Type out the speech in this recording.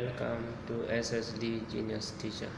Welcome to SSD Genius Teacher.